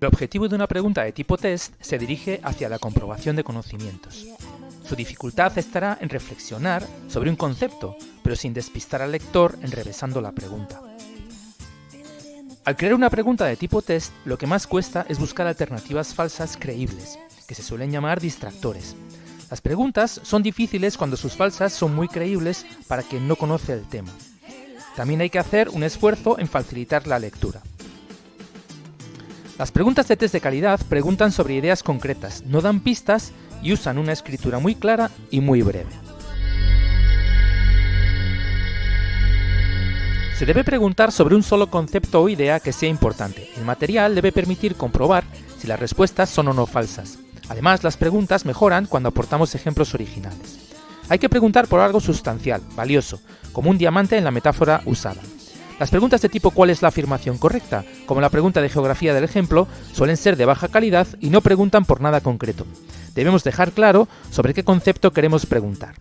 El objetivo de una pregunta de tipo test se dirige hacia la comprobación de conocimientos. Su dificultad estará en reflexionar sobre un concepto, pero sin despistar al lector enrevesando la pregunta. Al crear una pregunta de tipo test, lo que más cuesta es buscar alternativas falsas creíbles, que se suelen llamar distractores. Las preguntas son difíciles cuando sus falsas son muy creíbles para quien no conoce el tema. También hay que hacer un esfuerzo en facilitar la lectura. Las preguntas de test de calidad preguntan sobre ideas concretas, no dan pistas y usan una escritura muy clara y muy breve. Se debe preguntar sobre un solo concepto o idea que sea importante. El material debe permitir comprobar si las respuestas son o no falsas. Además, las preguntas mejoran cuando aportamos ejemplos originales. Hay que preguntar por algo sustancial, valioso, como un diamante en la metáfora usada. Las preguntas de tipo ¿cuál es la afirmación correcta? como la pregunta de geografía del ejemplo, suelen ser de baja calidad y no preguntan por nada concreto. Debemos dejar claro sobre qué concepto queremos preguntar.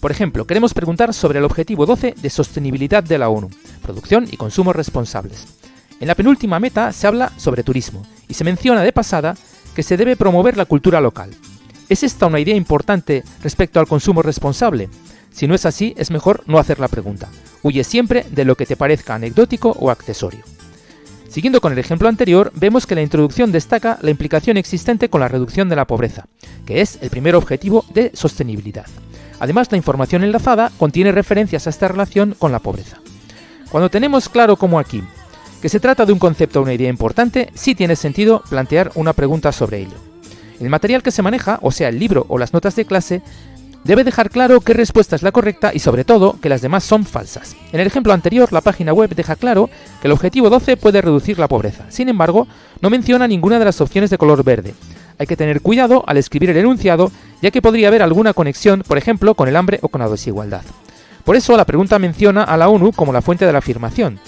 Por ejemplo, queremos preguntar sobre el objetivo 12 de sostenibilidad de la ONU, producción y consumo responsables. En la penúltima meta se habla sobre turismo y se menciona de pasada que se debe promover la cultura local. ¿Es esta una idea importante respecto al consumo responsable? Si no es así, es mejor no hacer la pregunta. Huye siempre de lo que te parezca anecdótico o accesorio. Siguiendo con el ejemplo anterior, vemos que la introducción destaca la implicación existente con la reducción de la pobreza, que es el primer objetivo de sostenibilidad. Además, la información enlazada contiene referencias a esta relación con la pobreza. Cuando tenemos claro, como aquí, que se trata de un concepto o una idea importante, sí tiene sentido plantear una pregunta sobre ello. El material que se maneja, o sea el libro o las notas de clase, debe dejar claro qué respuesta es la correcta y sobre todo que las demás son falsas. En el ejemplo anterior, la página web deja claro que el objetivo 12 puede reducir la pobreza. Sin embargo, no menciona ninguna de las opciones de color verde. Hay que tener cuidado al escribir el enunciado, ya que podría haber alguna conexión, por ejemplo, con el hambre o con la desigualdad. Por eso la pregunta menciona a la ONU como la fuente de la afirmación.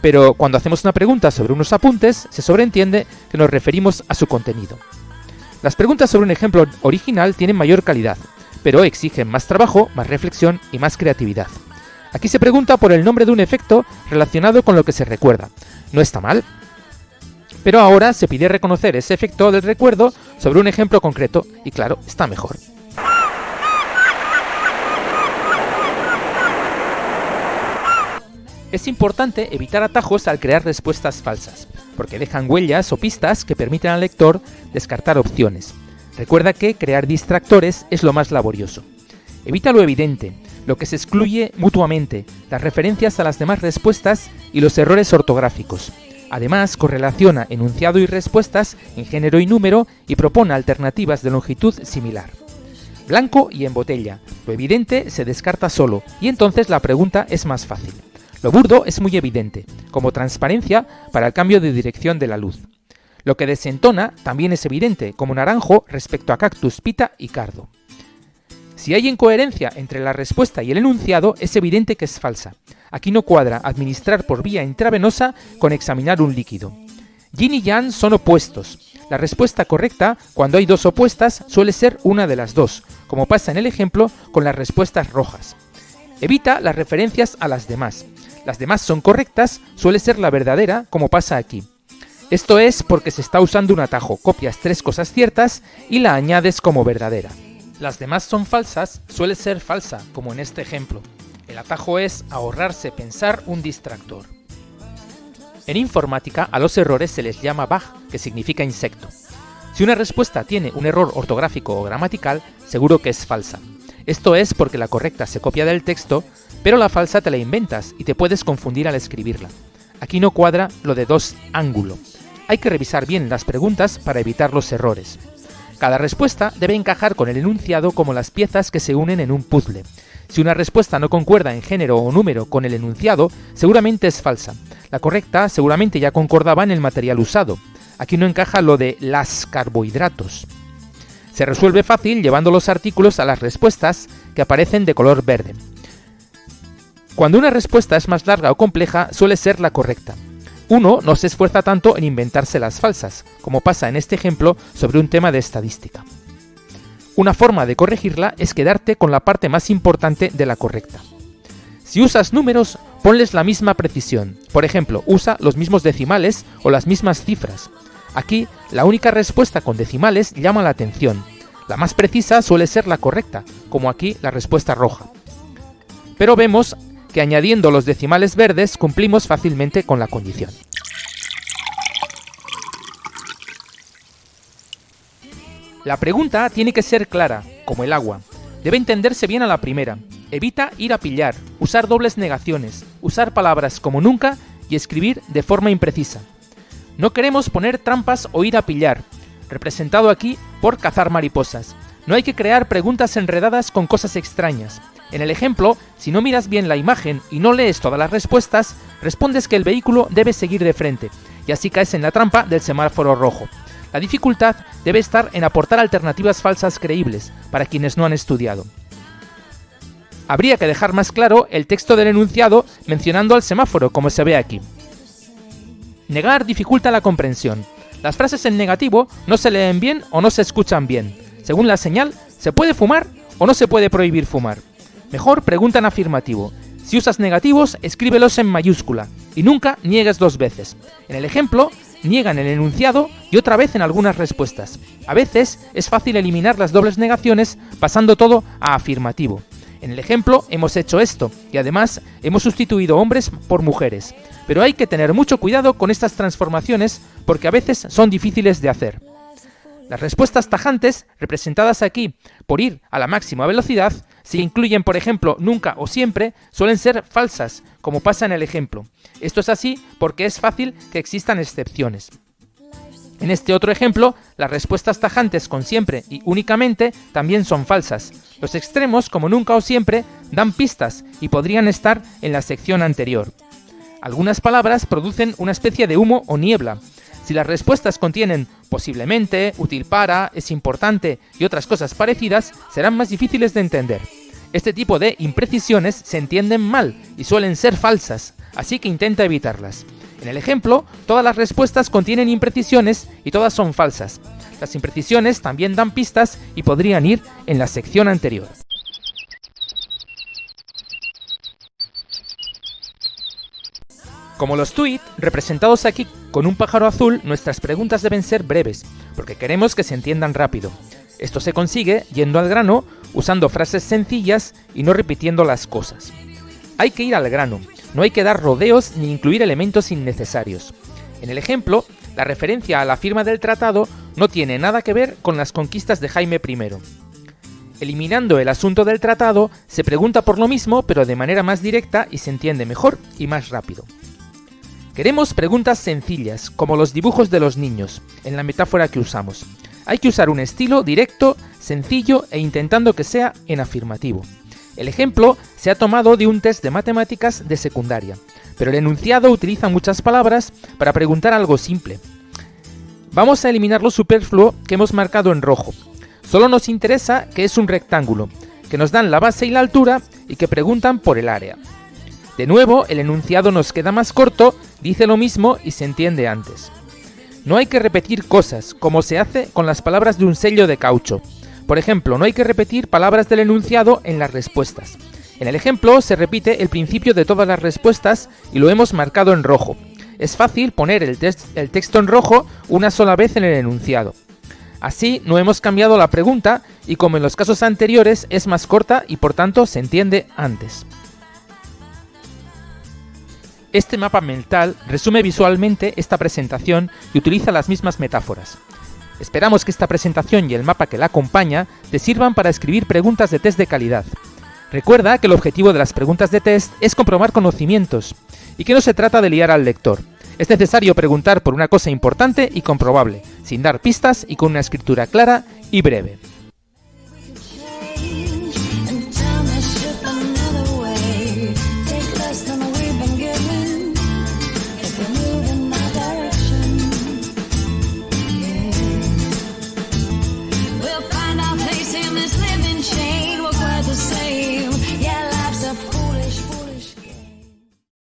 Pero cuando hacemos una pregunta sobre unos apuntes, se sobreentiende que nos referimos a su contenido. Las preguntas sobre un ejemplo original tienen mayor calidad, pero exigen más trabajo, más reflexión y más creatividad. Aquí se pregunta por el nombre de un efecto relacionado con lo que se recuerda. No está mal. Pero ahora se pide reconocer ese efecto del recuerdo sobre un ejemplo concreto y claro, está mejor. Es importante evitar atajos al crear respuestas falsas, porque dejan huellas o pistas que permiten al lector descartar opciones. Recuerda que crear distractores es lo más laborioso. Evita lo evidente, lo que se excluye mutuamente, las referencias a las demás respuestas y los errores ortográficos. Además, correlaciona enunciado y respuestas en género y número y propone alternativas de longitud similar. Blanco y en botella. Lo evidente se descarta solo y entonces la pregunta es más fácil. Lo burdo es muy evidente, como transparencia para el cambio de dirección de la luz. Lo que desentona también es evidente, como naranjo respecto a cactus, pita y cardo. Si hay incoherencia entre la respuesta y el enunciado, es evidente que es falsa. Aquí no cuadra administrar por vía intravenosa con examinar un líquido. Yin y Yang son opuestos. La respuesta correcta, cuando hay dos opuestas, suele ser una de las dos, como pasa en el ejemplo con las respuestas rojas. Evita las referencias a las demás. Las demás son correctas, suele ser la verdadera, como pasa aquí. Esto es porque se está usando un atajo, copias tres cosas ciertas y la añades como verdadera. Las demás son falsas, suele ser falsa, como en este ejemplo. El atajo es ahorrarse pensar un distractor. En informática a los errores se les llama bug, que significa insecto. Si una respuesta tiene un error ortográfico o gramatical, seguro que es falsa. Esto es porque la correcta se copia del texto, pero la falsa te la inventas y te puedes confundir al escribirla. Aquí no cuadra lo de dos ángulo, hay que revisar bien las preguntas para evitar los errores. Cada respuesta debe encajar con el enunciado como las piezas que se unen en un puzzle. Si una respuesta no concuerda en género o número con el enunciado, seguramente es falsa. La correcta seguramente ya concordaba en el material usado. Aquí no encaja lo de las carbohidratos. Se resuelve fácil llevando los artículos a las respuestas que aparecen de color verde. Cuando una respuesta es más larga o compleja, suele ser la correcta. Uno no se esfuerza tanto en inventarse las falsas, como pasa en este ejemplo sobre un tema de estadística. Una forma de corregirla es quedarte con la parte más importante de la correcta. Si usas números, ponles la misma precisión. Por ejemplo, usa los mismos decimales o las mismas cifras. Aquí, la única respuesta con decimales llama la atención. La más precisa suele ser la correcta, como aquí la respuesta roja. Pero vemos que añadiendo los decimales verdes cumplimos fácilmente con la condición. La pregunta tiene que ser clara, como el agua. Debe entenderse bien a la primera. Evita ir a pillar, usar dobles negaciones, usar palabras como nunca y escribir de forma imprecisa. No queremos poner trampas o ir a pillar, representado aquí por cazar mariposas. No hay que crear preguntas enredadas con cosas extrañas. En el ejemplo, si no miras bien la imagen y no lees todas las respuestas, respondes que el vehículo debe seguir de frente, y así caes en la trampa del semáforo rojo. La dificultad debe estar en aportar alternativas falsas creíbles para quienes no han estudiado. Habría que dejar más claro el texto del enunciado mencionando al semáforo, como se ve aquí. Negar dificulta la comprensión. Las frases en negativo no se leen bien o no se escuchan bien. Según la señal, ¿se puede fumar o no se puede prohibir fumar? Mejor pregunta en afirmativo. Si usas negativos, escríbelos en mayúscula y nunca niegues dos veces. En el ejemplo, niegan el enunciado y otra vez en algunas respuestas. A veces es fácil eliminar las dobles negaciones pasando todo a afirmativo. En el ejemplo hemos hecho esto y además hemos sustituido hombres por mujeres. Pero hay que tener mucho cuidado con estas transformaciones porque a veces son difíciles de hacer. Las respuestas tajantes, representadas aquí por ir a la máxima velocidad, si incluyen, por ejemplo, nunca o siempre, suelen ser falsas, como pasa en el ejemplo. Esto es así porque es fácil que existan excepciones. En este otro ejemplo, las respuestas tajantes con siempre y únicamente también son falsas. Los extremos, como nunca o siempre, dan pistas y podrían estar en la sección anterior. Algunas palabras producen una especie de humo o niebla. Si las respuestas contienen posiblemente, útil para, es importante y otras cosas parecidas, serán más difíciles de entender. Este tipo de imprecisiones se entienden mal y suelen ser falsas, así que intenta evitarlas. En el ejemplo, todas las respuestas contienen imprecisiones y todas son falsas. Las imprecisiones también dan pistas y podrían ir en la sección anterior. Como los tweets, representados aquí con un pájaro azul, nuestras preguntas deben ser breves, porque queremos que se entiendan rápido. Esto se consigue yendo al grano, usando frases sencillas y no repitiendo las cosas. Hay que ir al grano, no hay que dar rodeos ni incluir elementos innecesarios. En el ejemplo, la referencia a la firma del tratado no tiene nada que ver con las conquistas de Jaime I. Eliminando el asunto del tratado, se pregunta por lo mismo pero de manera más directa y se entiende mejor y más rápido. Queremos preguntas sencillas, como los dibujos de los niños, en la metáfora que usamos. Hay que usar un estilo directo, sencillo e intentando que sea en afirmativo. El ejemplo se ha tomado de un test de matemáticas de secundaria, pero el enunciado utiliza muchas palabras para preguntar algo simple. Vamos a eliminar lo superfluo que hemos marcado en rojo. Solo nos interesa que es un rectángulo, que nos dan la base y la altura y que preguntan por el área. De nuevo, el enunciado nos queda más corto, dice lo mismo y se entiende antes. No hay que repetir cosas, como se hace con las palabras de un sello de caucho. Por ejemplo, no hay que repetir palabras del enunciado en las respuestas. En el ejemplo se repite el principio de todas las respuestas y lo hemos marcado en rojo. Es fácil poner el, texto en rojo una sola vez en el enunciado. Así no hemos cambiado la pregunta y como en los casos anteriores es más corta y por tanto se entiende antes. Este mapa mental resume visualmente esta presentación y utiliza las mismas metáforas. Esperamos que esta presentación y el mapa que la acompaña te sirvan para escribir preguntas de test de calidad. Recuerda que el objetivo de las preguntas de test es comprobar conocimientos y que no se trata de liar al lector. Es necesario preguntar por una cosa importante y comprobable, sin dar pistas y con una escritura clara y breve.